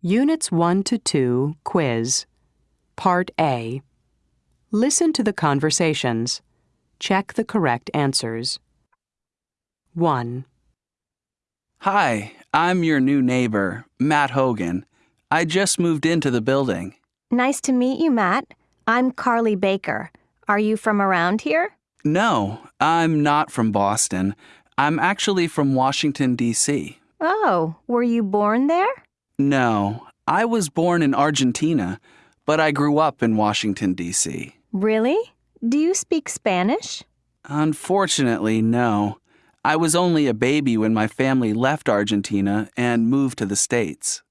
Units 1 to 2 Quiz Part A Listen to the conversations. Check the correct answers. 1. Hi, I'm your new neighbor, Matt Hogan. I just moved into the building. Nice to meet you, Matt. I'm Carly Baker. Are you from around here? No, I'm not from Boston. I'm actually from Washington, D.C. Oh, were you born there? No, I was born in Argentina, but I grew up in Washington, D.C. Really? Do you speak Spanish? Unfortunately, no. I was only a baby when my family left Argentina and moved to the States.